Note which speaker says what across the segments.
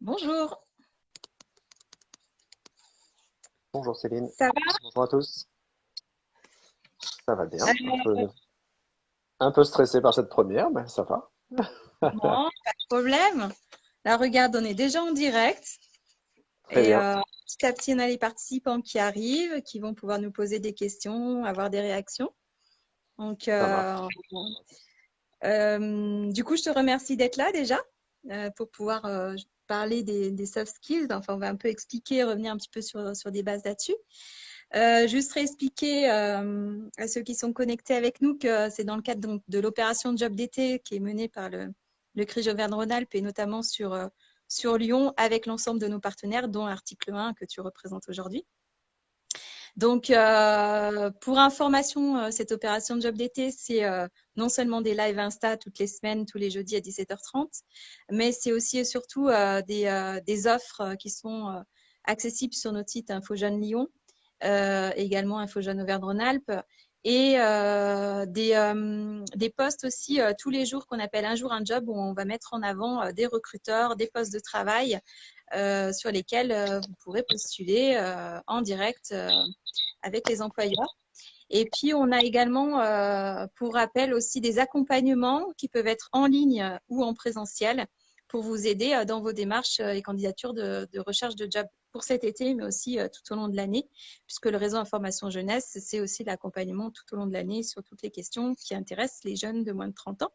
Speaker 1: Bonjour.
Speaker 2: Bonjour Céline.
Speaker 1: Ça va?
Speaker 2: Bonjour à tous. Ça va bien. Un peu, stressé par cette première, mais ça va.
Speaker 1: Non, pas de problème. Là, regarde, on est déjà en direct. et euh, petit à petit, on a les participants qui arrivent, qui vont pouvoir nous poser des questions, avoir des réactions. Donc, euh, euh, du coup, je te remercie d'être là déjà pour pouvoir parler des, soft skills. Enfin, on va un peu expliquer, revenir un petit peu sur, sur des bases là-dessus. Euh, juste réexpliquer euh, à ceux qui sont connectés avec nous que c'est dans le cadre de l'opération Job d'été qui est menée par le, le CRI Auvergne-Rhône-Alpes et notamment sur, euh, sur Lyon avec l'ensemble de nos partenaires, dont l'article 1 que tu représentes aujourd'hui. Donc, euh, pour information, euh, cette opération Job d'été, c'est euh, non seulement des lives Insta toutes les semaines, tous les jeudis à 17h30, mais c'est aussi et surtout des, des, offres qui sont accessibles sur notre site Info Jeune Lyon, également Info Jeune Auvergne-Rhône-Alpes, et des, des posts aussi tous les jours qu'on appelle un jour un job où on va mettre en avant des recruteurs, des postes de travail euh, sur lesquels euh, vous pourrez postuler euh, en direct avec les employeurs. Et puis, on a également, pour rappel, aussi des accompagnements qui peuvent être en ligne ou en présentiel pour vous aider dans vos démarches et candidatures de, recherche de job pour cet été, mais aussi tout au long de l'année, puisque le réseau Information Jeunesse, c'est aussi l'accompagnement tout au long de l'année sur toutes les questions qui intéressent les jeunes de moins de 30 ans.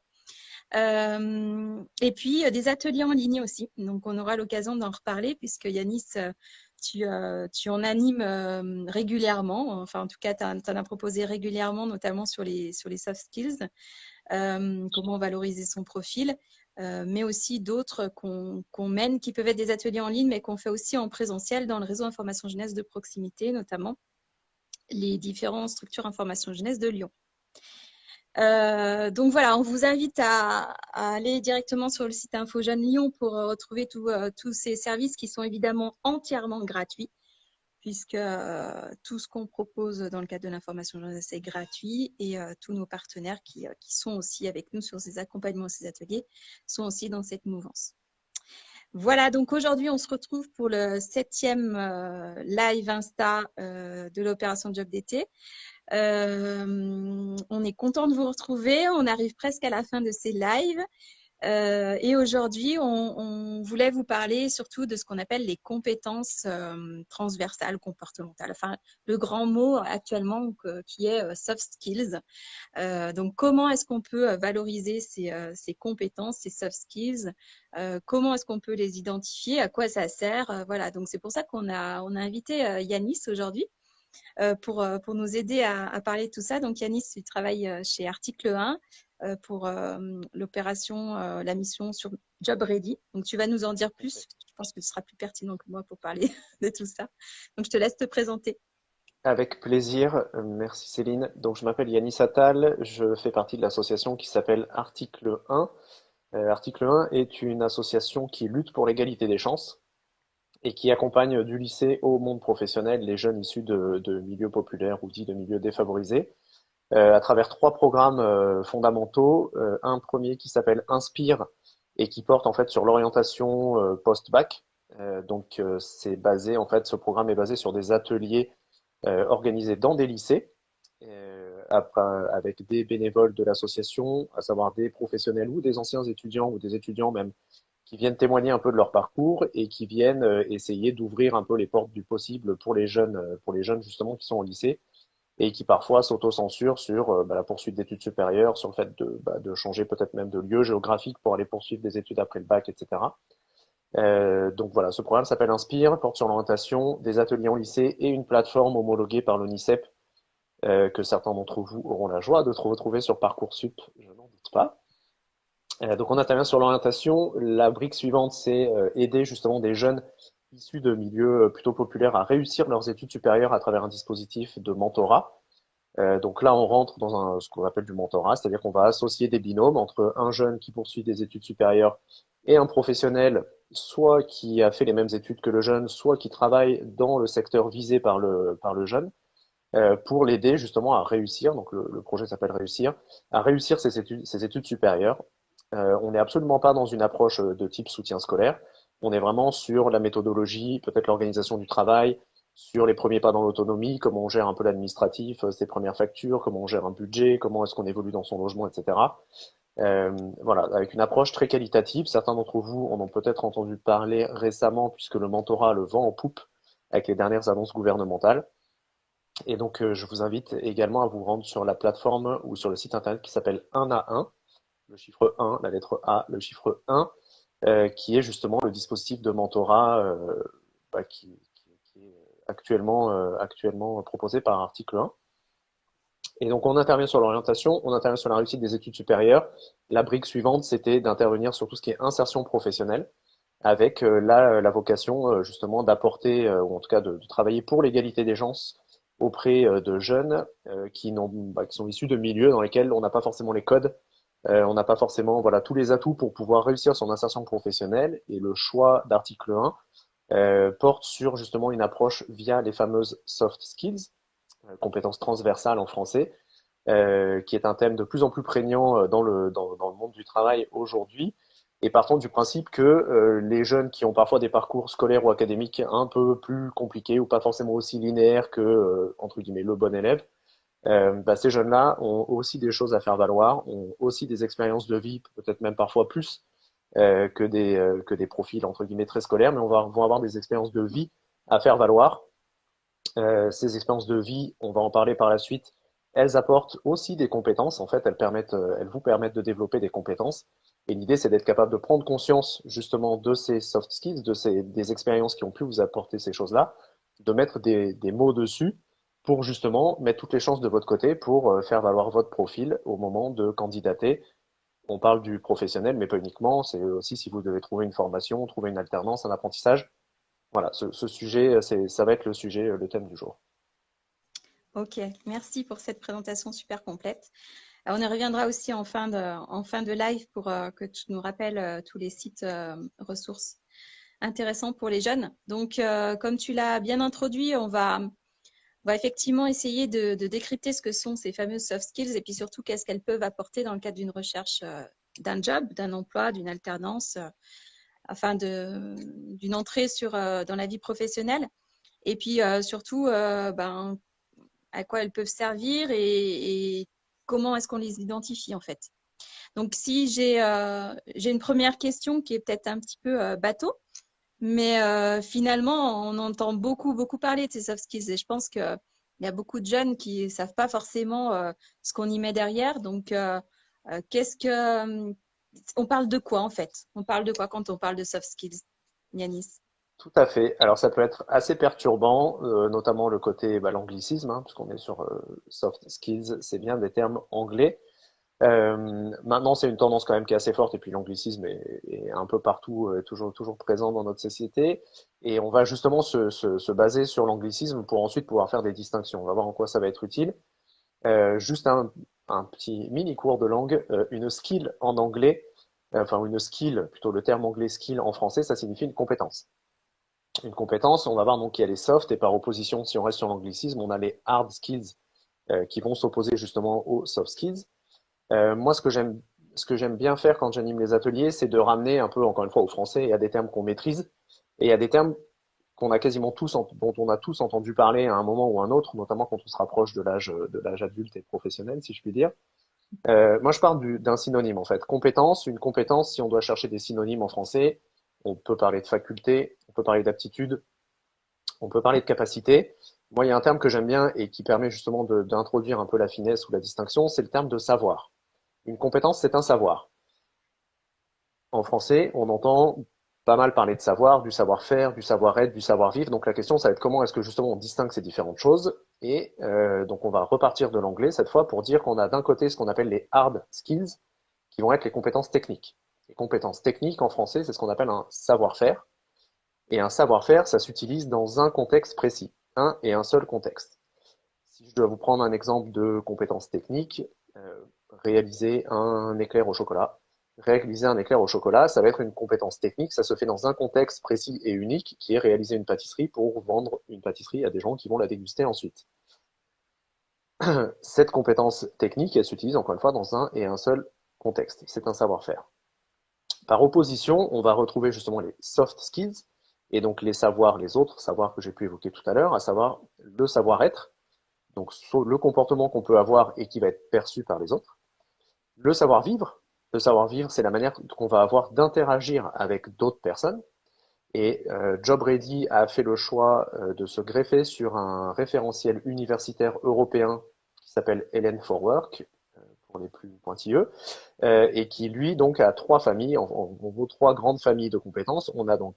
Speaker 1: Euh, et puis, euh, des ateliers en ligne aussi. Donc, on aura l'occasion d'en reparler puisque Yanis, euh, tu, en animes régulièrement. Enfin, en tout cas, tu en, as proposé régulièrement, notamment sur les soft skills, comment valoriser son profil, mais aussi d'autres qu'on mène qui peuvent être des ateliers en ligne, mais qu'on fait aussi en présentiel dans le réseau Information Jeunesse de proximité, notamment les différentes structures Information Jeunesse de Lyon. Euh, donc voilà, on vous invite à, aller directement sur le site Info Jeune Lyon pour euh, retrouver euh, tous ces services qui sont évidemment entièrement gratuits, puisque tout ce qu'on propose dans le cadre de l'information jeunesse est gratuit et tous nos partenaires qui, qui, sont aussi avec nous sur ces accompagnements, ces ateliers, sont aussi dans cette mouvance. Voilà, donc aujourd'hui, on se retrouve pour le septième live Insta de l'opération Job d'été. Euh, on est content de vous retrouver. On arrive presque à la fin de ces lives. Euh, et aujourd'hui, on, voulait vous parler surtout de ce qu'on appelle les compétences euh, transversales comportementales. Enfin, le grand mot actuellement qui est soft skills. donc, comment est-ce qu'on peut valoriser ces, ces, compétences, ces soft skills? Comment est-ce qu'on peut les identifier? À quoi ça sert? Voilà. Donc, c'est pour ça qu'on a, invité Yanis aujourd'hui. Euh, pour, euh, nous aider à, parler de tout ça. Donc, Yanis, tu travailles euh, chez Article 1 pour l'opération, la mission sur Job Ready. Donc, tu vas nous en dire plus. Je pense que ce sera plus pertinent que moi pour parler de tout ça. Donc, je te laisse te présenter.
Speaker 2: Avec plaisir. Merci Céline. Donc, je m'appelle Yanis Attal. Je fais partie de l'association qui s'appelle Article 1. Article 1 est une association qui lutte pour l'égalité des chances et qui accompagne du lycée au monde professionnel les jeunes issus de, milieux populaires ou dits de milieux défavorisés euh, à travers trois programmes euh, fondamentaux. Euh, un premier qui s'appelle Inspire et qui porte en fait sur l'orientation post-bac. donc c'est basé en fait ce programme est basé sur des ateliers organisés dans des lycées avec des bénévoles de l'association, à savoir des professionnels ou des anciens étudiants ou des étudiants même qui viennent témoigner un peu de leur parcours et qui viennent euh, essayer d'ouvrir un peu les portes du possible pour les jeunes, euh, pour les jeunes justement qui sont au lycée et qui parfois s'autocensurent sur euh, bah, la poursuite d'études supérieures, sur le fait de, bah, de changer peut-être même de lieu géographique pour aller poursuivre des études après le bac, etc. Euh, donc voilà, ce programme s'appelle Inspire, porte sur l'orientation, des ateliers en lycée et une plateforme homologuée par l'ONICEP euh, que certains d'entre vous auront la joie de retrouver sur Parcoursup, je n'en doute pas. Euh, donc on intervient sur l'orientation. La brique suivante, c'est euh, aider justement des jeunes issus de milieux euh, plutôt populaires à réussir leurs études supérieures à travers un dispositif de mentorat. donc là, on rentre dans un, ce qu'on appelle du mentorat, c'est-à-dire qu'on va associer des binômes entre un jeune qui poursuit des études supérieures et un professionnel, soit qui a fait les mêmes études que le jeune, soit qui travaille dans le secteur visé par le, par le jeune, pour l'aider justement à réussir, donc le, projet s'appelle Réussir, à réussir ses études, supérieures euh, on n'est absolument pas dans une approche euh, de type soutien scolaire. On est vraiment sur la méthodologie, peut-être l'organisation du travail, sur les premiers pas dans l'autonomie, comment on gère un peu l'administratif, euh, ses premières factures, comment on gère un budget, comment est-ce qu'on évolue dans son logement, etc. Euh, voilà, avec une approche très qualitative. Certains d'entre vous en ont peut-être entendu parler récemment puisque le mentorat le vent en poupe avec les dernières annonces gouvernementales. Et donc, euh, je vous invite également à vous rendre sur la plateforme ou sur le site internet qui s'appelle 1 à 1, le chiffre 1, la lettre A, le chiffre 1, euh, qui est justement le dispositif de mentorat euh, bah, qui, est actuellement, euh, actuellement proposé par article 1. Et donc, on intervient sur l'orientation, on intervient sur la réussite des études supérieures. La brique suivante, c'était d'intervenir sur tout ce qui est insertion professionnelle, avec la, la, vocation justement d'apporter, ou en tout cas de, de travailler pour l'égalité des chances auprès de jeunes qui, bah, qui sont issus de milieux dans lesquels on n'a pas forcément les codes euh, on n'a pas forcément voilà, tous les atouts pour pouvoir réussir son insertion professionnelle et le choix d'article 1 euh, porte sur justement une approche via les fameuses soft skills, euh, compétences transversales en français, qui est un thème de plus en plus prégnant dans le, dans, le monde du travail aujourd'hui. Et partant du principe que les jeunes qui ont parfois des parcours scolaires ou académiques un peu plus compliqués ou pas forcément aussi linéaires que, entre guillemets, le bon élève, euh, bah, ces jeunes-là ont aussi des choses à faire valoir, ont aussi des expériences de vie, peut-être même parfois plus euh, que, des, euh, que des profils entre guillemets très scolaires, mais on va vont avoir des expériences de vie à faire valoir. Euh, ces expériences de vie, on va en parler par la suite, elles apportent aussi des compétences. En fait, elles, permettent, euh, elles vous permettent de développer des compétences. Et l'idée, c'est d'être capable de prendre conscience justement de ces soft skills, de ces, des expériences qui ont pu vous apporter ces choses-là, de mettre des, des mots dessus pour justement mettre toutes les chances de votre côté pour euh, faire valoir votre profil au moment de candidater. On parle du professionnel, mais pas uniquement. C'est aussi si vous devez trouver une formation, trouver une alternance, un apprentissage. Voilà, ce, sujet, ça va être le sujet, euh, le thème du jour.
Speaker 1: Ok, merci pour cette présentation super complète. On y reviendra aussi en fin de, en fin de live pour euh, que tu nous rappelles tous les sites ressources intéressants pour les jeunes. Donc, comme tu l'as bien introduit, on va on va effectivement essayer de, décrypter ce que sont ces fameuses soft skills et puis surtout qu'est-ce qu'elles peuvent apporter dans le cadre d'une recherche euh, d'un job, d'un emploi, d'une alternance, euh, afin d'une entrée sur, euh, dans la vie professionnelle. Et puis surtout, ben, à quoi elles peuvent servir et, comment est-ce qu'on les identifie en fait. Donc si j'ai une première question qui est peut-être un petit peu bateau, mais euh, finalement, on entend beaucoup, beaucoup parler de ces soft skills. Et je pense qu'il y a beaucoup de jeunes qui ne savent pas forcément euh, ce qu'on y met derrière. Donc, euh, qu'est-ce que. On parle de quoi en fait? On parle de quoi quand on parle de soft skills, Yanis?
Speaker 2: Tout à fait. Alors, ça peut être assez perturbant, notamment le côté bah, l'anglicisme, hein, puisqu'on est sur soft skills, c'est bien des termes anglais. Euh, maintenant, c'est une tendance quand même qui est assez forte, et puis l'anglicisme est, est, un peu partout, euh, toujours, toujours présent dans notre société. Et on va justement se, se, se baser sur l'anglicisme pour ensuite pouvoir faire des distinctions. On va voir en quoi ça va être utile. Euh, juste un, un, petit mini cours de langue. Euh, une skill en anglais, euh, enfin une skill, plutôt le terme anglais skill en français, ça signifie une compétence. Une compétence, on va voir donc qu'il y a les soft, et par opposition, si on reste sur l'anglicisme, on a les hard skills qui vont s'opposer justement aux soft skills. Euh, moi, ce que j'aime ce que j'aime bien faire quand j'anime les ateliers, c'est de ramener un peu, encore une fois, au français, il y a des termes qu'on maîtrise, et il y a des termes qu'on a quasiment tous, dont on a tous entendu parler à un moment ou un autre, notamment quand on se rapproche de l'âge de l'âge adulte et professionnel, si je puis dire. Euh, moi, je parle d'un synonyme en fait. Compétence, une compétence. Si on doit chercher des synonymes en français, on peut parler de faculté, on peut parler d'aptitude, on peut parler de capacité. Moi, il y a un terme que j'aime bien et qui permet justement d'introduire un peu la finesse ou la distinction, c'est le terme de savoir. Une compétence, c'est un savoir. En français, on entend pas mal parler de savoir, du savoir-faire, du savoir-être, du savoir-vivre. Donc la question, ça va être comment est-ce que justement on distingue ces différentes choses. Et euh, donc on va repartir de l'anglais cette fois pour dire qu'on a d'un côté ce qu'on appelle les hard skills, qui vont être les compétences techniques. Les compétences techniques en français, c'est ce qu'on appelle un savoir-faire. Et un savoir-faire, ça s'utilise dans un contexte précis, un et un seul contexte. Si je dois vous prendre un exemple de compétences techniques, euh, réaliser un éclair au chocolat. Réaliser un éclair au chocolat, ça va être une compétence technique, ça se fait dans un contexte précis et unique qui est réaliser une pâtisserie pour vendre une pâtisserie à des gens qui vont la déguster ensuite. Cette compétence technique, elle s'utilise encore une fois dans un et un seul contexte. C'est un savoir-faire. Par opposition, on va retrouver justement les soft skills, et donc les savoirs, les autres savoirs que j'ai pu évoquer tout à l'heure, à savoir le savoir-être, donc le comportement qu'on peut avoir et qui va être perçu par les autres. Le savoir-vivre, le savoir-vivre, c'est la manière qu'on va avoir d'interagir avec d'autres personnes. Et euh, JobReady a fait le choix euh, de se greffer sur un référentiel universitaire européen qui s'appelle Helen for Work, euh, pour les plus pointilleux, euh, et qui lui donc a trois familles, en, en, trois grandes familles de compétences. On a donc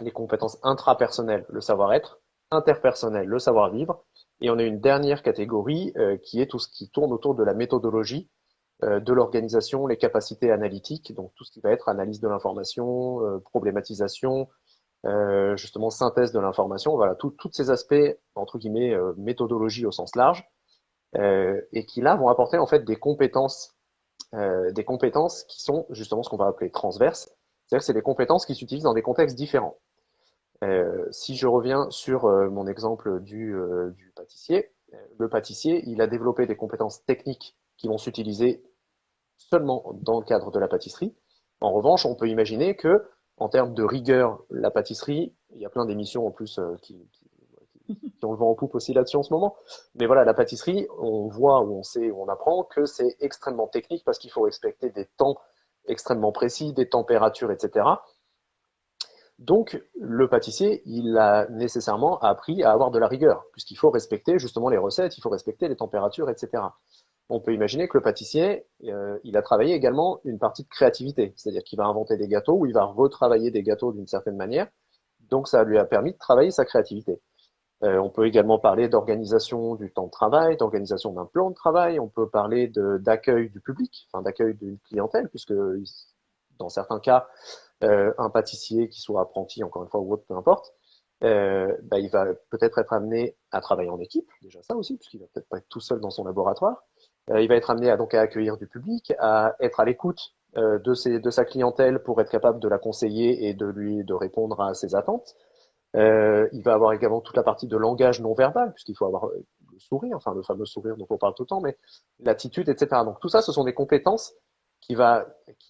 Speaker 2: les compétences intrapersonnelles, le savoir-être, interpersonnel, le savoir-vivre, et on a une dernière catégorie qui est tout ce qui tourne autour de la méthodologie, de l'organisation, les capacités analytiques, donc tout ce qui va être analyse de l'information, euh, problématisation, justement synthèse de l'information, voilà, tous ces aspects, entre guillemets, méthodologie au sens large, et qui là vont apporter en fait des compétences, des compétences qui sont justement ce qu'on va appeler transverses, c'est-à-dire que c'est des compétences qui s'utilisent dans des contextes différents. Euh, si je reviens sur euh, mon exemple euh, du, pâtissier, le pâtissier, il a développé des compétences techniques qui vont s'utiliser seulement dans le cadre de la pâtisserie. En revanche, on peut imaginer que, en termes de rigueur, la pâtisserie, il y a plein d'émissions en plus qui, qui, qui, ont le vent en poupe aussi là-dessus en ce moment. Mais voilà, la pâtisserie, on voit ou on sait ou on apprend que c'est extrêmement technique parce qu'il faut respecter des temps extrêmement précis, des températures, etc. Donc, le pâtissier, il a nécessairement appris à avoir de la rigueur, puisqu'il faut respecter justement les recettes, il faut respecter les températures, etc. On peut imaginer que le pâtissier, euh, il a travaillé également une partie de créativité, c'est-à-dire qu'il va inventer des gâteaux ou il va retravailler des gâteaux d'une certaine manière. Donc, ça lui a permis de travailler sa créativité. Euh, on peut également parler d'organisation du temps de travail, d'organisation d'un plan de travail. On peut parler d'accueil du public, enfin d'accueil d'une clientèle, puisque dans certains cas, euh, un pâtissier qui soit apprenti, encore une fois, ou autre, peu importe, bah, il va peut-être être amené à travailler en équipe, déjà ça aussi, puisqu'il va peut-être pas être tout seul dans son laboratoire. Euh, il va être amené à, accueillir du public, à être à l'écoute euh, de, sa clientèle pour être capable de la conseiller et de lui répondre à ses attentes. Euh, il va avoir également toute la partie de langage non verbal, puisqu'il faut avoir le sourire, enfin le fameux sourire dont on parle tout le temps, mais l'attitude, etc. Donc tout ça, ce sont des compétences qu'il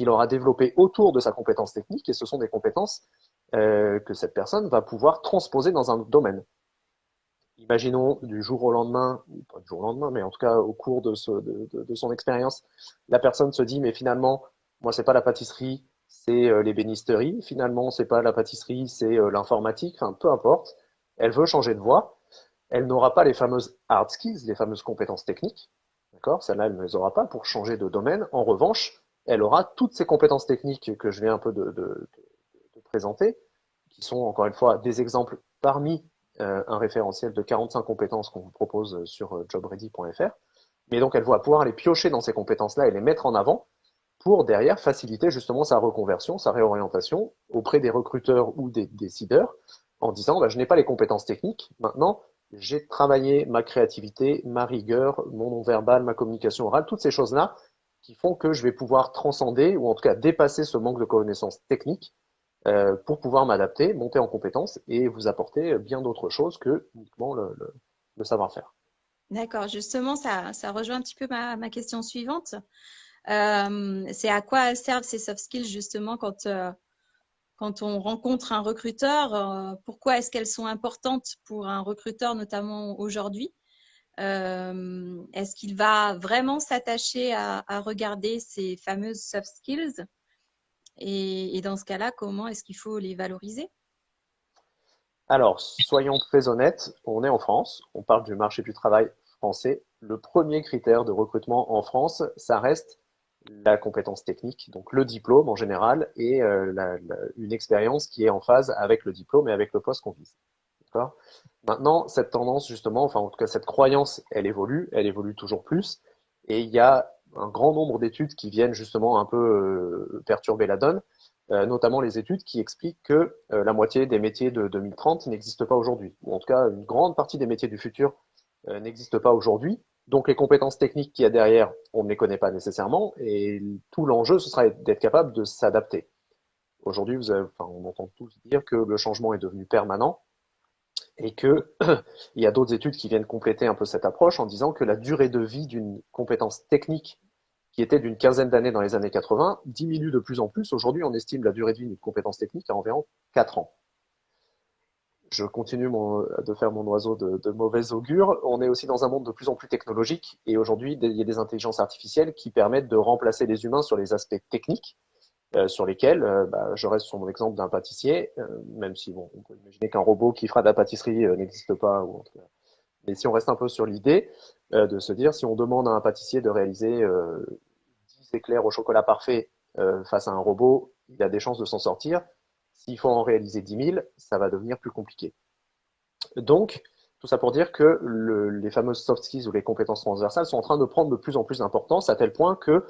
Speaker 2: aura développées autour de sa compétence technique, et ce sont des compétences que cette personne va pouvoir transposer dans un domaine. Imaginons du jour au lendemain, ou pas du jour au lendemain, mais en tout cas au cours de, son expérience, la personne se dit mais finalement, moi c'est pas la pâtisserie, c'est euh, l'ébénisterie. Finalement, c'est pas la pâtisserie, c'est euh, l'informatique. Enfin, peu importe. Elle veut changer de voie. Elle n'aura pas les fameuses hard skills, les fameuses compétences techniques. D'accord? Celle-là, elle ne les aura pas pour changer de domaine. En revanche, elle aura toutes ces compétences techniques que je viens un peu de, présenter, qui sont encore une fois des exemples parmi un référentiel de 45 compétences qu'on vous propose sur jobready.fr. Mais donc, elle va pouvoir aller piocher dans ces compétences-là et les mettre en avant pour derrière faciliter justement sa reconversion, sa réorientation auprès des recruteurs ou des décideurs en disant bah, je n'ai pas les compétences techniques, maintenant j'ai travaillé ma créativité, ma rigueur, mon non-verbal, ma communication orale, toutes ces choses-là qui font que je vais pouvoir transcender ou en tout cas dépasser ce manque de connaissances techniques euh, pour pouvoir m'adapter, monter en compétences et vous apporter bien d'autres choses que uniquement le, savoir-faire.
Speaker 1: D'accord, justement, ça, rejoint un petit peu ma, question suivante. Euh, c'est à quoi servent ces soft skills justement quand, euh, quand on rencontre un recruteur Pourquoi est-ce qu'elles sont importantes pour un recruteur, notamment aujourd'hui? Est-ce qu'il va vraiment s'attacher à, regarder ces fameuses soft skills? Et, dans ce cas-là, comment est-ce qu'il faut les valoriser?
Speaker 2: Alors, soyons très honnêtes, on est en France, on parle du marché du travail français. Le premier critère de recrutement en France, ça reste la compétence technique, donc le diplôme en général, et euh, une expérience qui est en phase avec le diplôme et avec le poste qu'on vise. Maintenant, cette tendance, justement, enfin en tout cas cette croyance, elle évolue, elle évolue toujours plus, et il y a un grand nombre d'études qui viennent justement un peu euh, perturber la donne, euh, notamment les études qui expliquent que euh, la moitié des métiers de 2030 n'existent pas aujourd'hui, ou en tout cas une grande partie des métiers du futur n'existent pas aujourd'hui, donc les compétences techniques qu'il y a derrière, on ne les connaît pas nécessairement, et tout l'enjeu, ce sera d'être capable de s'adapter. Aujourd'hui, enfin, on entend tous dire que le changement est devenu permanent, et que il y a d'autres études qui viennent compléter un peu cette approche en disant que la durée de vie d'une compétence technique qui était d'une quinzaine d'années dans les années 80, diminue de plus en plus. Aujourd'hui, on estime la durée de vie d'une compétence technique à environ 4 ans. Je continue de faire mon oiseau de, de mauvais augure. On est aussi dans un monde de plus en plus technologique et aujourd'hui, il y a des intelligences artificielles qui permettent de remplacer les humains sur les aspects techniques sur lesquels, euh, bah, je reste sur mon exemple d'un pâtissier, euh, même si bon, on peut imaginer qu'un robot qui fera de la pâtisserie n'existe pas. Ou Mais si on reste un peu sur l'idée de se dire, si on demande à un pâtissier de réaliser 10 éclairs au chocolat parfait face à un robot, il a des chances de s'en sortir. S'il faut en réaliser 10 000, ça va devenir plus compliqué. Donc, tout ça pour dire que le, les fameuses soft skills ou les compétences transversales sont en train de prendre de plus en plus d'importance à tel point que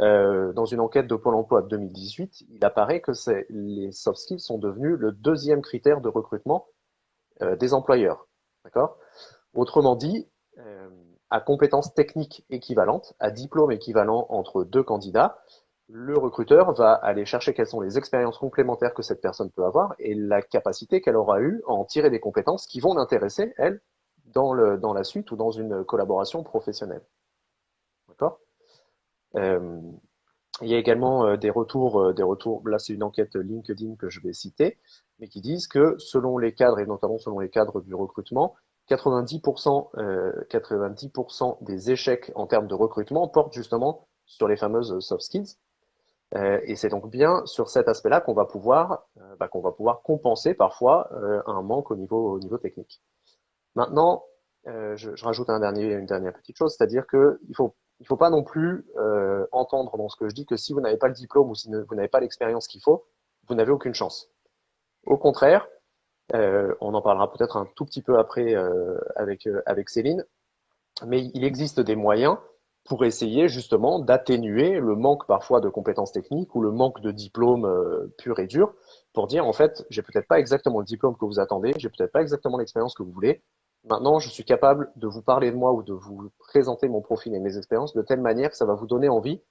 Speaker 2: euh, dans une enquête de Pôle emploi de 2018, il apparaît que les soft skills sont devenus le deuxième critère de recrutement euh, des employeurs. D'accord? Autrement dit, euh, à compétences techniques équivalentes, à diplôme équivalent entre deux candidats, le recruteur va aller chercher quelles sont les expériences complémentaires que cette personne peut avoir et la capacité qu'elle aura eue à en tirer des compétences qui vont l'intéresser, elle, dans, le, dans la suite ou dans une collaboration professionnelle. D'accord? Euh, Il y a également euh, des retours, euh, des retours, là c'est une enquête LinkedIn que je vais citer, mais qui disent que selon les cadres, et notamment selon les cadres du recrutement, 90%, 90% des échecs en termes de recrutement portent justement sur les fameuses soft skills. Euh, et c'est donc bien sur cet aspect-là qu'on va pouvoir euh, bah, qu'on va pouvoir compenser parfois euh, un manque au niveau au niveau technique. Maintenant, je, je, rajoute un dernier, une dernière petite chose, c'est-à-dire que il faut il faut pas non plus entendre dans ce que je dis que si vous n'avez pas le diplôme ou si vous n'avez pas l'expérience qu'il faut, vous n'avez aucune chance. Au contraire, on en parlera peut-être un tout petit peu après avec avec Céline, mais il existe des moyens pour essayer justement d'atténuer le manque parfois de compétences techniques ou le manque de diplôme euh, pur et dur pour dire en fait j'ai peut-être pas exactement le diplôme que vous attendez, j'ai peut-être pas exactement l'expérience que vous voulez. Maintenant, je suis capable de vous parler de moi ou de vous présenter mon profil et mes expériences de telle manière que ça va vous donner envie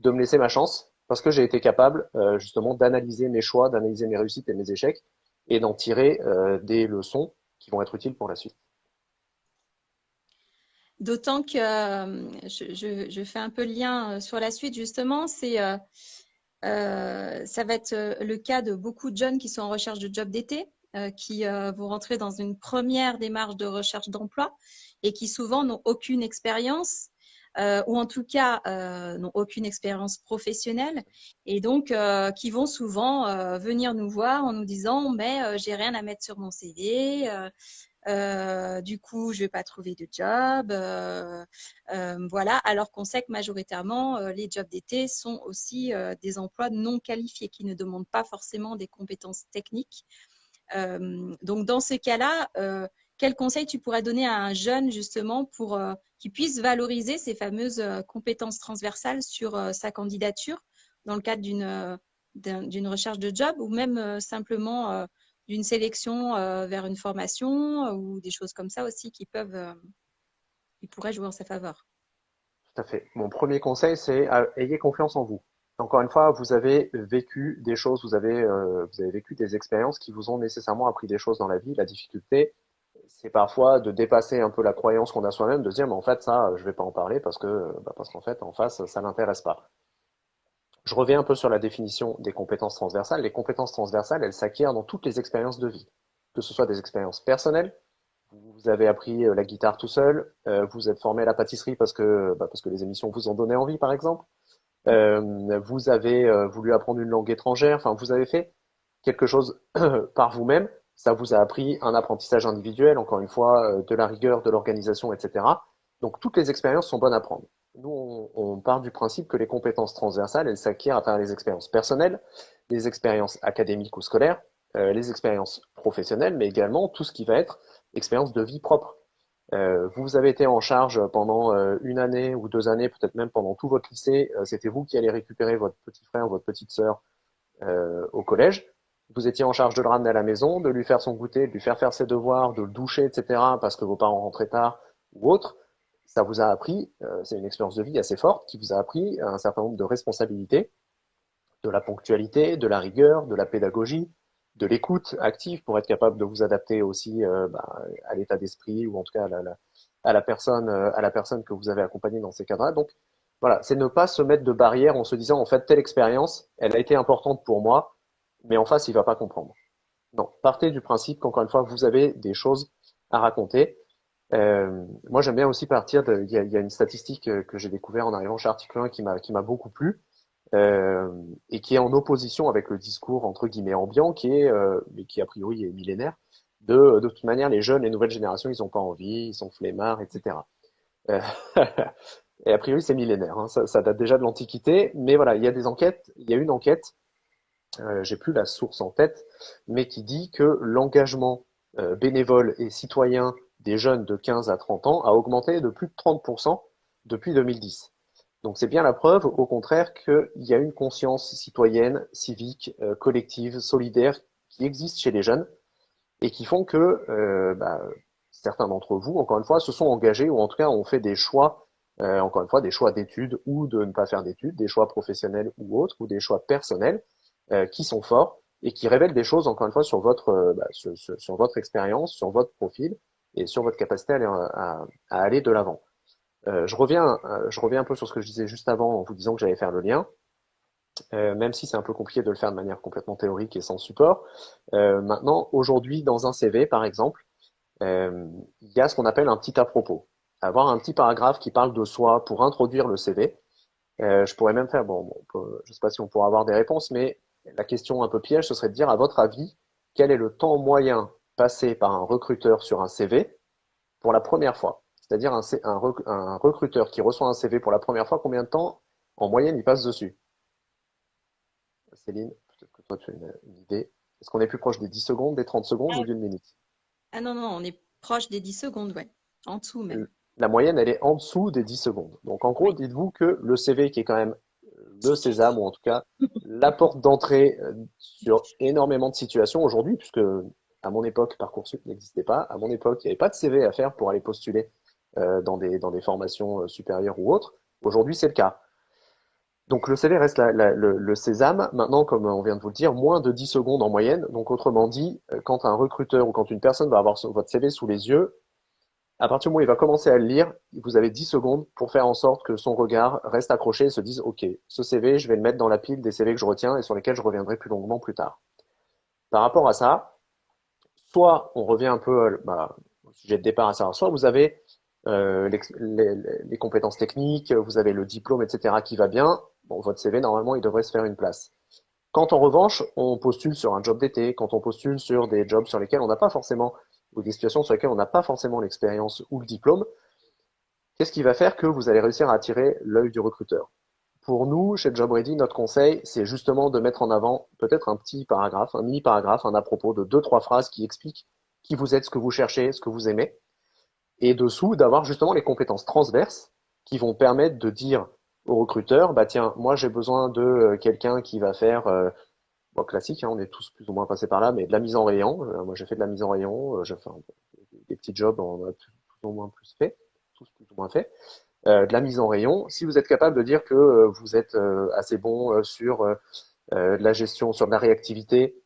Speaker 2: de me laisser ma chance parce que j'ai été capable euh, justement d'analyser mes choix, d'analyser mes réussites et mes échecs et d'en tirer euh, des leçons qui vont être utiles pour la suite.
Speaker 1: D'autant que euh, je, fais un peu le lien euh, sur la suite, justement, c'est euh, ça va être le cas de beaucoup de jeunes qui sont en recherche de job d'été, qui vont rentrer dans une première démarche de recherche d'emploi et qui souvent n'ont aucune expérience. ou en tout cas n'ont aucune expérience professionnelle et donc qui vont souvent venir nous voir en nous disant mais j'ai rien à mettre sur mon CV, euh, du coup, je vais pas trouver de job. Euh, euh, voilà, alors qu'on sait que majoritairement, les jobs d'été sont aussi des emplois non qualifiés qui ne demandent pas forcément des compétences techniques. donc, dans ces cas-là, quel conseil tu pourrais donner à un jeune justement pour qu'il puisse valoriser ces fameuses compétences transversales sur sa candidature dans le cadre d'une recherche de job ou même simplement d'une sélection euh, vers une formation euh, ou des choses comme ça aussi qui peuvent, euh, qui pourraient jouer en sa faveur.
Speaker 2: Tout à fait. Mon premier conseil, c'est ayez confiance en vous. Encore une fois, vous avez vécu des choses, vous avez, vous avez vécu des expériences qui vous ont nécessairement appris des choses dans la vie. La difficulté, c'est parfois de dépasser un peu la croyance qu'on a soi-même, de se dire, mais en fait, ça, je vais pas en parler parce que, bah, parce qu'en fait, en face, ça l'intéresse pas. Je reviens un peu sur la définition des compétences transversales. Les compétences transversales, elles s'acquièrent dans toutes les expériences de vie, que ce soit des expériences personnelles. Vous avez appris euh, la guitare tout seul, euh, vous êtes formé à la pâtisserie parce que bah, parce que les émissions vous ont donné envie, par exemple. Euh, vous avez voulu apprendre une langue étrangère. Enfin, vous avez fait quelque chose par vous-même. Ça vous a appris un apprentissage individuel, encore une fois, de la rigueur, de l'organisation, etc. Donc toutes les expériences sont bonnes à prendre nous, on, part du principe que les compétences transversales, elles s'acquièrent à travers les expériences personnelles, les expériences académiques ou scolaires, euh, les expériences professionnelles, mais également tout ce qui va être expérience de vie propre. Euh, vous avez été en charge pendant euh, une année ou deux années, peut-être même pendant tout votre lycée, c'était vous qui allez récupérer votre petit frère, votre petite sœur au collège. Vous étiez en charge de le ramener à la maison, de lui faire son goûter, de lui faire faire ses devoirs, de le doucher, etc., parce que vos parents rentraient tard ou autre ça vous a appris, euh, c'est une expérience de vie assez forte qui vous a appris un certain nombre de responsabilités, de la ponctualité, de la rigueur, de la pédagogie, de l'écoute active pour être capable de vous adapter aussi euh, bah, à l'état d'esprit ou en tout cas à la, personne, euh, à la personne que vous avez accompagnée dans ces cadres-là. Donc, voilà, c'est ne pas se mettre de barrière en se disant, en fait, telle expérience, elle a été importante pour moi, mais en face, il va pas comprendre. Non, partez du principe qu'encore une fois, vous avez des choses à raconter. Euh, moi, j'aime bien aussi partir de, il y a, il y a une statistique euh, que j'ai découvert en arrivant chez Article 1 qui m'a, qui m'a beaucoup plu, euh, et qui est en opposition avec le discours, entre guillemets, ambiant, qui est, euh, mais qui a priori est millénaire, de, de toute manière, les jeunes, les nouvelles générations, ils ont pas envie, ils sont flemmards, etc. Euh, et a priori, c'est millénaire, hein, ça, ça, date déjà de l'Antiquité, mais voilà, il y a des enquêtes, il y a une enquête, euh, j'ai plus la source en tête, mais qui dit que l'engagement euh, bénévole et citoyen des jeunes de 15 à 30 ans a augmenté de plus de 30% depuis 2010. Donc c'est bien la preuve, au contraire, qu'il y a une conscience citoyenne, civique, euh, collective, solidaire qui existe chez les jeunes et qui font que euh, bah, certains d'entre vous, encore une fois, se sont engagés ou en tout cas ont fait des choix, euh, encore une fois, des choix d'études ou de ne pas faire d'études, des choix professionnels ou autres, ou des choix personnels qui sont forts et qui révèlent des choses, encore une fois, sur votre, bah, sur, votre expérience, sur votre profil et sur votre capacité à aller, à, à aller de l'avant. Euh, je, reviens, euh, je reviens un peu sur ce que je disais juste avant en vous disant que j'allais faire le lien. Euh, même si c'est un peu compliqué de le faire de manière complètement théorique et sans support. Euh, maintenant, aujourd'hui, dans un CV, par exemple, euh, il y a ce qu'on appelle un petit à propos. Avoir un petit paragraphe qui parle de soi pour introduire le CV. je pourrais même faire, bon, bon je ne sais pas si on pourra avoir des réponses, mais la question un peu piège, ce serait de dire, à votre avis, quel est le temps moyen passé par un recruteur sur un CV pour la première fois C'est-à-dire un, un, un, recruteur qui reçoit un CV pour la première fois, combien de temps en moyenne il passe dessus? Céline, peut-être que toi tu as une, une idée. Est-ce qu'on est plus proche des 10 secondes, des 30 secondes
Speaker 1: ah,
Speaker 2: ou d'une minute?
Speaker 1: Ah non, non, on est proche des 10 secondes, ouais. En dessous même.
Speaker 2: La moyenne, elle est en dessous des 10 secondes. Donc en gros, dites-vous que le CV qui est quand même le sésame, ou en tout cas la porte d'entrée euh, sur énormément de situations aujourd'hui, puisque à mon époque, Parcoursup n'existait pas. À mon époque, il n'y avait pas de CV à faire pour aller postuler euh, dans, des, formations euh, supérieures ou autres. Aujourd'hui, c'est le cas. Donc le CV reste le, le, sésame. Maintenant, comme on vient de vous le dire, moins de 10 secondes en moyenne. Donc autrement dit, euh, quand un recruteur ou quand une personne va avoir votre CV sous les yeux, à partir du moment où il va commencer à le lire, vous avez 10 secondes pour faire en sorte que son regard reste accroché et se dise OK, ce CV, je vais le mettre dans la pile des CV que je retiens et sur lesquels je reviendrai plus longuement plus tard. Par rapport à ça, soit on revient un peu bah, au sujet de départ à savoir, soit vous avez euh, les, compétences techniques, vous avez le diplôme, etc. qui va bien, bon, votre CV, normalement, il devrait se faire une place. Quand en revanche, on postule sur un job d'été, quand on postule sur des jobs sur lesquels on n'a pas forcément, ou des situations sur lesquelles on n'a pas forcément l'expérience ou le diplôme, qu'est-ce qui va faire que vous allez réussir à attirer l'œil du recruteur? Pour nous, chez Job Ready, notre conseil, c'est justement de mettre en avant peut-être un petit paragraphe, un mini paragraphe, un à propos de deux, trois phrases qui expliquent qui vous êtes, ce que vous cherchez, ce que vous aimez, et dessous, d'avoir justement les compétences transverses qui vont permettre de dire au recruteur, bah tiens, moi j'ai besoin de euh, quelqu'un qui va faire, euh, classique, hein, on est tous plus ou moins passés par là, mais de la mise en rayon. Euh, moi j'ai fait de la mise en rayon, des petits jobs, on a plus, plus, ou moins plus fait, tous plus ou moins fait. Euh, de la mise en rayon, si vous êtes capable de dire que vous êtes assez bon sur la gestion, sur la réactivité,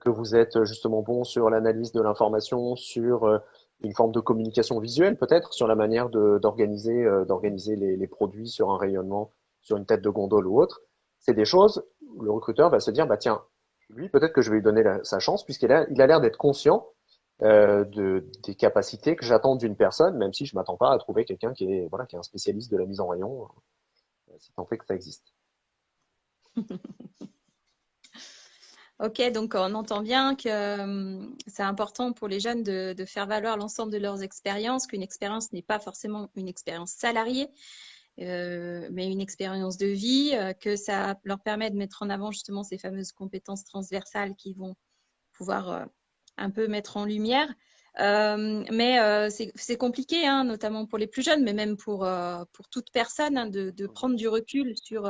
Speaker 2: que vous êtes justement bon sur l'analyse de l'information, sur une forme de communication visuelle peut-être sur la manière d'organiser euh, d'organiser les, produits sur un rayonnement, sur une tête de gondole ou autre. C'est des choses le recruteur va se dire bah tiens, lui peut-être que je vais lui donner sa chance puisqu'il a il a l'air d'être conscient euh, de, des capacités que j'attends d'une personne, même si je m'attends pas à trouver quelqu'un qui est voilà qui est un spécialiste de la mise en rayon, euh, si tant fait que ça existe.
Speaker 1: Ok, donc on entend bien que euh, c'est important pour les jeunes de, faire valoir l'ensemble de leurs expériences, qu'une expérience n'est pas forcément une expérience salariée, euh, mais une expérience de vie, que ça leur permet de mettre en avant justement ces fameuses compétences transversales qui vont pouvoir un peu mettre en lumière. Euh, mais c'est compliqué, hein, notamment pour les plus jeunes, mais même pour, pour toute personne, hein, de, de, prendre du recul sur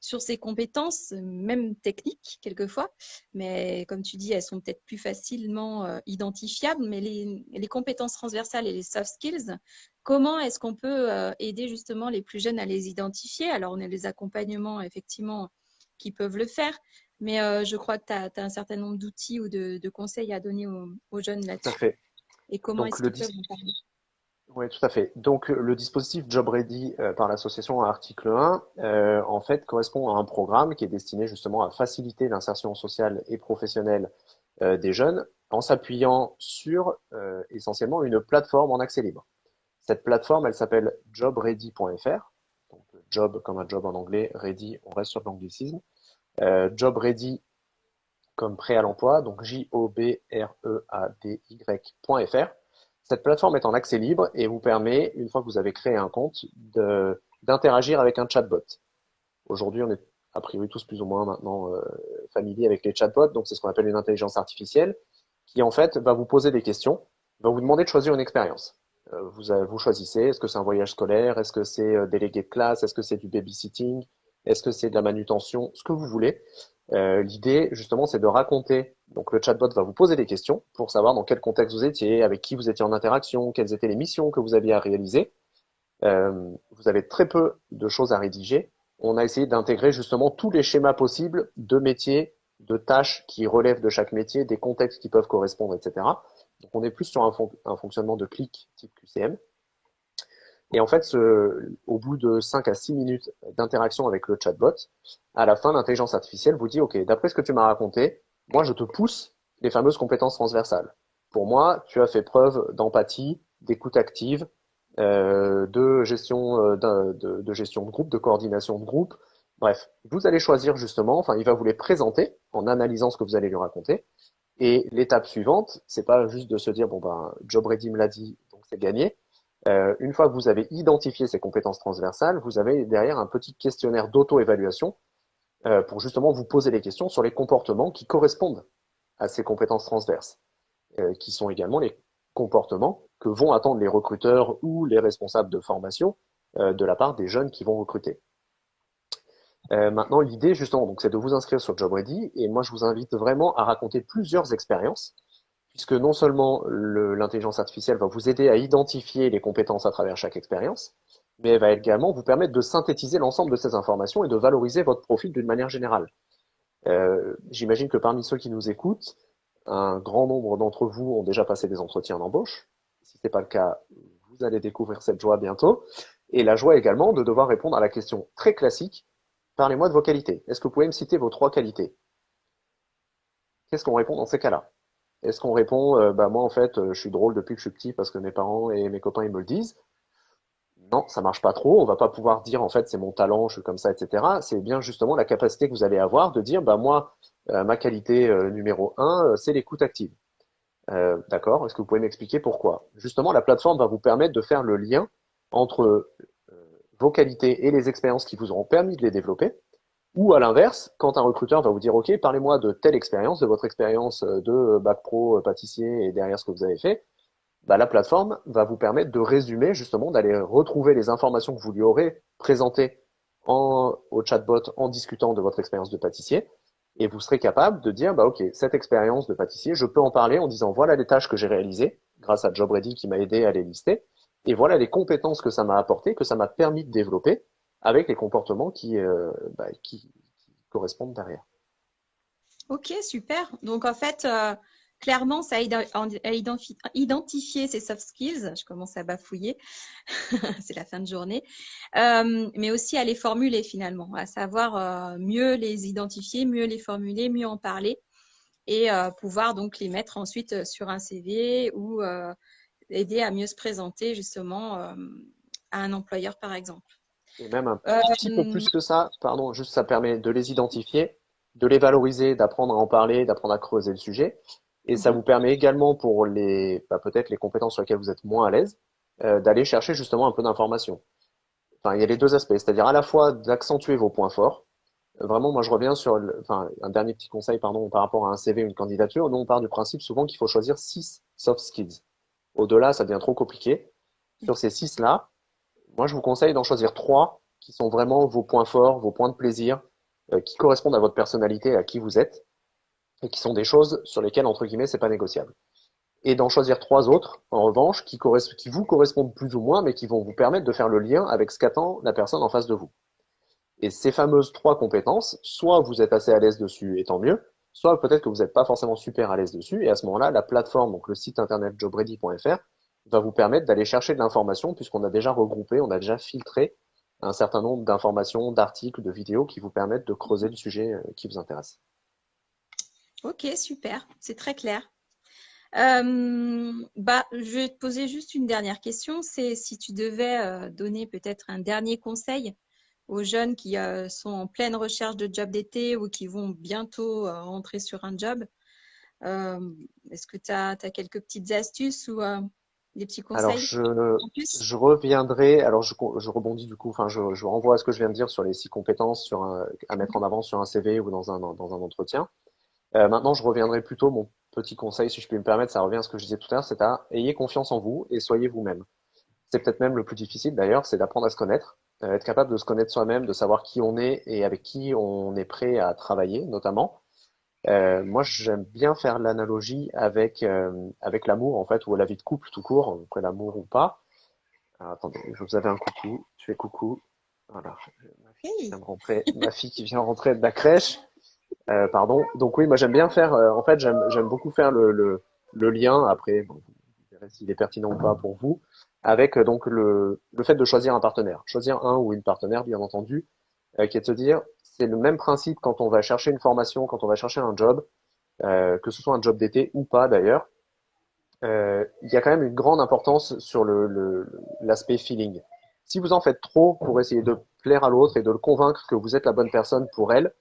Speaker 1: sur ses compétences, même techniques quelquefois. Mais comme tu dis, elles sont peut-être plus facilement euh, identifiables. Mais les, les, compétences transversales et les soft skills, comment est-ce qu'on peut euh, aider justement les plus jeunes à les identifier? Alors, on a les accompagnements, effectivement, qui peuvent le faire. Mais euh, je crois que tu as, as, un certain nombre d'outils ou de, de, conseils à donner aux, aux jeunes là-dessus.
Speaker 2: Tout à fait.
Speaker 1: Et comment est-ce qu'ils peuvent en parler?
Speaker 2: Oui, tout à fait. Donc, le dispositif Job Ready euh, par l'association à article 1, euh, en fait, correspond à un programme qui est destiné justement à faciliter l'insertion sociale et professionnelle euh, des jeunes en s'appuyant sur essentiellement une plateforme en accès libre. Cette plateforme, elle s'appelle jobready.fr. Donc, job comme un job en anglais, ready, on reste sur l'anglicisme. Job Ready comme prêt à l'emploi, donc J-O-B-R-E-A-D-Y.fr. Cette plateforme est en accès libre et vous permet, une fois que vous avez créé un compte, d'interagir avec un chatbot. Aujourd'hui, on est a priori tous plus ou moins maintenant euh, familiers avec les chatbots, donc c'est ce qu'on appelle une intelligence artificielle, qui en fait va vous poser des questions, va vous demander de choisir une expérience. Euh, vous, choisissez, est-ce que c'est un voyage scolaire, est-ce que c'est euh, délégué de classe, est-ce que c'est du babysitting, est-ce que c'est de la manutention, ce que vous voulez. Euh, l'idée, justement, c'est de raconter. Donc, le chatbot va vous poser des questions pour savoir dans quel contexte vous étiez, avec qui vous étiez en interaction, quelles étaient les missions que vous aviez à réaliser. Euh, vous avez très peu de choses à rédiger. On a essayé d'intégrer justement tous les schémas possibles de métiers, de tâches qui relèvent de chaque métier, des contextes qui peuvent correspondre, etc. Donc, on est plus sur un, un fonctionnement de clic type QCM. Et en fait, ce, au bout de 5 à 6 minutes d'interaction avec le chatbot, à la fin, l'intelligence artificielle vous dit, OK, d'après ce que tu m'as raconté, moi, je te pousse les fameuses compétences transversales. Pour moi, tu as fait preuve d'empathie, d'écoute active, euh, de gestion euh, de, de, gestion de groupe, de coordination de groupe. Bref, vous allez choisir justement, enfin, il va vous les présenter en analysant ce que vous allez lui raconter. Et l'étape suivante, c'est pas juste de se dire bon ben, Job Ready me l'a dit, donc c'est gagné. Euh, une fois que vous avez identifié ces compétences transversales, vous avez derrière un petit questionnaire d'auto-évaluation euh, pour justement vous poser des questions sur les comportements qui correspondent à ces compétences transverses, euh, qui sont également les comportements que vont attendre les recruteurs ou les responsables de formation de la part des jeunes qui vont recruter. maintenant, l'idée justement, donc, c'est de vous inscrire sur JobReady et moi je vous invite vraiment à raconter plusieurs expériences puisque non seulement l'intelligence artificielle va vous aider à identifier les compétences à travers chaque expérience, mais elle va également vous permettre de synthétiser l'ensemble de ces informations et de valoriser votre profil d'une manière générale. Euh, J'imagine que parmi ceux qui nous écoutent, un grand nombre d'entre vous ont déjà passé des entretiens d'embauche. Si ce n'est pas le cas, vous allez découvrir cette joie bientôt. Et la joie également de devoir répondre à la question très classique, parlez-moi de vos qualités. Est-ce que vous pouvez me citer vos trois qualités? Qu'est-ce qu'on répond dans ces cas-là? Est-ce qu'on répond, euh, bah moi en fait, euh, je suis drôle depuis que je suis petit parce que mes parents et mes copains ils me le disent. Non, ça marche pas trop. On va pas pouvoir dire en fait c'est mon talent, je suis comme ça, etc. C'est bien justement la capacité que vous allez avoir de dire bah moi euh, ma qualité numéro un c'est l'écoute active. D'accord. Est-ce que vous pouvez m'expliquer pourquoi? Justement, la plateforme va vous permettre de faire le lien entre vos qualités et les expériences qui vous auront permis de les développer ou à l'inverse, quand un recruteur va vous dire, OK, parlez-moi de telle expérience, de votre expérience euh, de bac pro, euh, pâtissier et derrière ce que vous avez fait, bah, la plateforme va vous permettre de résumer, justement, d'aller retrouver les informations que vous lui aurez présentées en, au chatbot en discutant de votre expérience de pâtissier. Et vous serez capable de dire, bah, OK, cette expérience de pâtissier, je peux en parler en disant, voilà les tâches que j'ai réalisées grâce à JobReady qui m'a aidé à les lister. Et voilà les compétences que ça m'a apporté, que ça m'a permis de développer avec les comportements qui, euh, bah, qui, correspondent derrière.
Speaker 1: Ok, super. Donc en fait, euh, clairement, ça aide à identifier ces soft skills. Je commence à bafouiller, c'est la fin de journée, euh, mais aussi à les formuler finalement, à savoir mieux les identifier, mieux les formuler, mieux en parler et pouvoir donc les mettre ensuite sur un CV ou aider à mieux se présenter justement à un employeur par exemple.
Speaker 2: Et même un petit peu plus que ça, pardon, juste ça permet de les identifier, de les valoriser, d'apprendre à en parler, d'apprendre à creuser le sujet. Et ça mhm. vous permet également pour les, bah, peut-être les compétences sur lesquelles vous êtes moins à l'aise, euh, d'aller chercher justement un peu d'informations. Enfin, il y a les deux aspects, c'est-à-dire à la fois d'accentuer vos points forts. Vraiment, moi, je reviens sur, enfin, un dernier petit conseil, pardon, par rapport à un CV ou une candidature. Nous, on part du principe souvent qu'il faut choisir six soft skills. Au-delà, ça devient trop compliqué. Sur ces six-là, moi, je vous conseille d'en choisir trois qui sont vraiment vos points forts, vos points de plaisir, euh, qui correspondent à votre personnalité, à qui vous êtes, et qui sont des choses sur lesquelles, entre guillemets, c'est pas négociable. Et d'en choisir trois autres, en revanche, qui, qui vous correspondent plus ou moins, mais qui vont vous permettre de faire le lien avec ce qu'attend la personne en face de vous. Et ces fameuses trois compétences, soit vous êtes assez à l'aise dessus et tant mieux, soit peut-être que vous n'êtes pas forcément super à l'aise dessus, et à ce moment-là, la plateforme, donc le site internet jobready.fr, va vous permettre d'aller chercher de l'information puisqu'on a déjà regroupé, on a déjà filtré un certain nombre d'informations, d'articles, de vidéos qui vous permettent de creuser le sujet euh, qui vous intéresse.
Speaker 1: Ok, super, c'est très clair. Euh, bah, je vais te poser juste une dernière question. C'est si tu devais euh, donner peut-être un dernier conseil aux jeunes qui sont en pleine recherche de job d'été ou qui vont bientôt rentrer sur un job. Est-ce que tu as, as, quelques petites astuces ou des petits conseils
Speaker 2: Alors, je, je reviendrai, alors je, je, rebondis du coup, enfin, je, je, renvoie à ce que je viens de dire sur les six compétences sur à mettre en avant sur un CV ou dans un, dans un entretien. Euh, maintenant, je reviendrai plutôt, mon petit conseil, si je puis me permettre, ça revient à ce que je disais tout à l'heure, c'est à ayez confiance en vous et soyez vous-même. C'est peut-être même le plus difficile d'ailleurs, c'est d'apprendre à se connaître, euh, être capable de se connaître soi-même, de savoir qui on est et avec qui on est prêt à travailler, notamment. Euh, moi, j'aime bien faire l'analogie avec euh, avec l'amour en fait ou la vie de couple tout court, après l'amour ou pas. attendez, je vous avais un coucou. Tu fais coucou. Voilà. Ma fille, rentrer, ma fille qui vient rentrer de la crèche. Euh, pardon. Donc oui, moi j'aime bien faire. Euh, en fait, j'aime j'aime beaucoup faire le, le, le lien. Après, bon, vous verrez s'il est pertinent ou pas pour vous. Avec donc le le fait de choisir un partenaire, choisir un ou une partenaire, bien entendu, qui est de se dire c'est le même principe quand on va chercher une formation, quand on va chercher un job, euh, que ce soit un job d'été ou pas d'ailleurs. Euh, il y a quand même une grande importance sur l'aspect feeling. Si vous en faites trop pour essayer de plaire à l'autre et de le convaincre que vous êtes la bonne personne pour elle,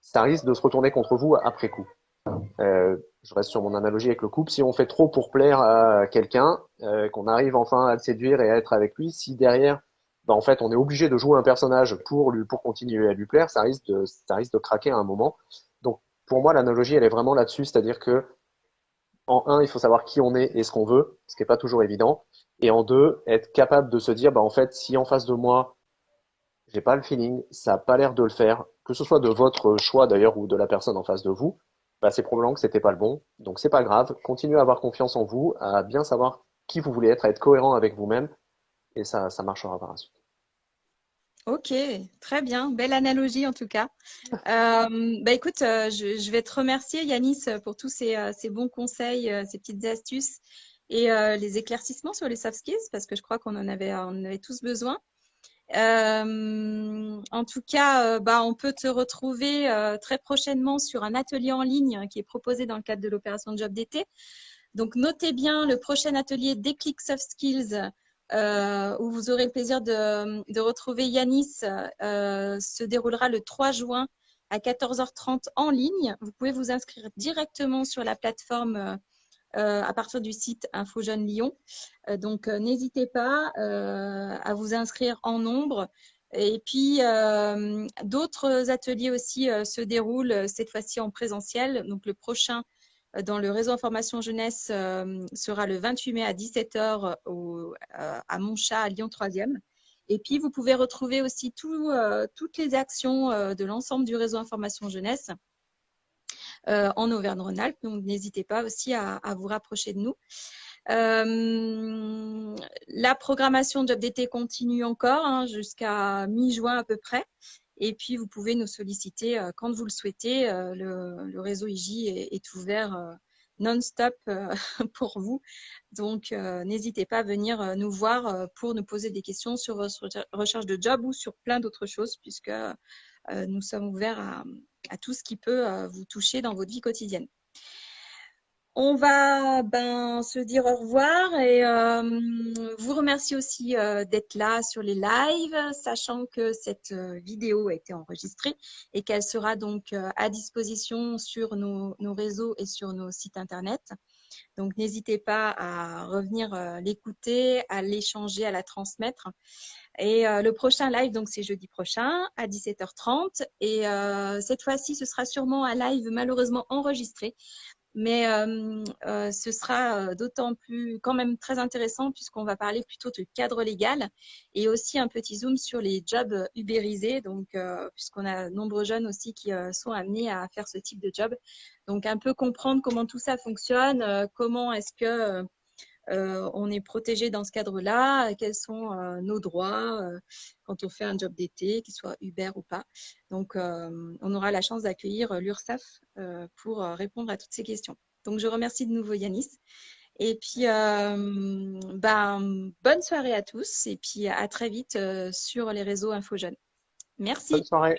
Speaker 2: ça risque de se retourner contre vous après coup. Euh, je reste sur mon analogie avec le couple. Si on fait trop pour plaire à quelqu'un, qu'on arrive enfin à le séduire et à être avec lui, si derrière bah, en fait, on est obligé de jouer un personnage pour lui, pour continuer à lui plaire, ça risque de, ça risque de craquer à un moment. Donc, pour moi, l'analogie, elle est vraiment là-dessus, c'est-à-dire que, en un, il faut savoir qui on est et ce qu'on veut, ce qui n'est pas toujours évident. Et en deux, être capable de se dire, bah, en fait, si en face de moi, j'ai pas le feeling, ça a pas l'air de le faire, que ce soit de votre choix d'ailleurs ou de la personne en face de vous, bah, c'est probablement que c'était pas le bon. Donc, c'est pas grave. Continuez à avoir confiance en vous, à bien savoir qui vous voulez être, à être cohérent avec vous-même, et ça, ça marchera par la suite.
Speaker 1: Ok, très bien. Belle analogie en tout cas. Euh, bah écoute, euh, je, vais te remercier Yanis pour tous ces, euh, bons conseils, ces petites astuces et les éclaircissements sur les soft skills parce que je crois qu'on en avait, on avait tous besoin. en tout cas, bah, on peut te retrouver très prochainement sur un atelier en ligne qui est proposé dans le cadre de l'opération Job d'été. Donc notez bien le prochain atelier Déclic Soft Skills euh, où vous aurez le plaisir de, retrouver Yanis, euh, se déroulera le 3 juin à 14h30 en ligne. Vous pouvez vous inscrire directement sur la plateforme euh, à partir du site Info Jeune Lyon. donc, n'hésitez pas à vous inscrire en nombre. Et puis, d'autres ateliers aussi se déroulent cette fois-ci en présentiel. Donc, le prochain dans le réseau information jeunesse euh, sera le 28 mai à 17h au, euh, à Montchat, à Lyon 3e. Et puis, vous pouvez retrouver aussi tout, euh, toutes les actions de l'ensemble du réseau information jeunesse en Auvergne-Rhône-Alpes. Donc, n'hésitez pas aussi à, à, vous rapprocher de nous. la programmation Job d'été continue encore hein, jusqu'à mi-juin à peu près. Et puis, vous pouvez nous solliciter euh, quand vous le souhaitez. Euh, le, réseau IJ est, ouvert euh, non-stop pour vous. Donc, n'hésitez pas à venir nous voir pour nous poser des questions sur votre recherche de job ou sur plein d'autres choses, puisque nous sommes ouverts à, à, tout ce qui peut vous toucher dans votre vie quotidienne. On va ben, se dire au revoir et euh, vous remercier aussi euh, d'être là sur les lives, sachant que cette euh, vidéo a été enregistrée et qu'elle sera donc à disposition sur nos, réseaux et sur nos sites internet. Donc n'hésitez pas à revenir l'écouter, à l'échanger, à la transmettre. Et le prochain live, donc c'est jeudi prochain à 17h30. Et cette fois-ci, ce sera sûrement un live malheureusement enregistré mais ce sera d'autant plus quand même très intéressant puisqu'on va parler plutôt de cadre légal et aussi un petit zoom sur les jobs ubérisés, donc puisqu'on a nombreux jeunes aussi qui sont amenés à faire ce type de job. Donc un peu comprendre comment tout ça fonctionne, comment est-ce que on est protégé dans ce cadre-là, quels sont euh, nos droits euh, quand on fait un job d'été, qu'il soit Uber ou pas. Donc, on aura la chance d'accueillir l'URSAF pour répondre à toutes ces questions. Donc, je remercie de nouveau Yanis Et puis, ben, bonne soirée à tous et puis à très vite sur les réseaux InfoJeunes. Merci.
Speaker 2: Bonne soirée.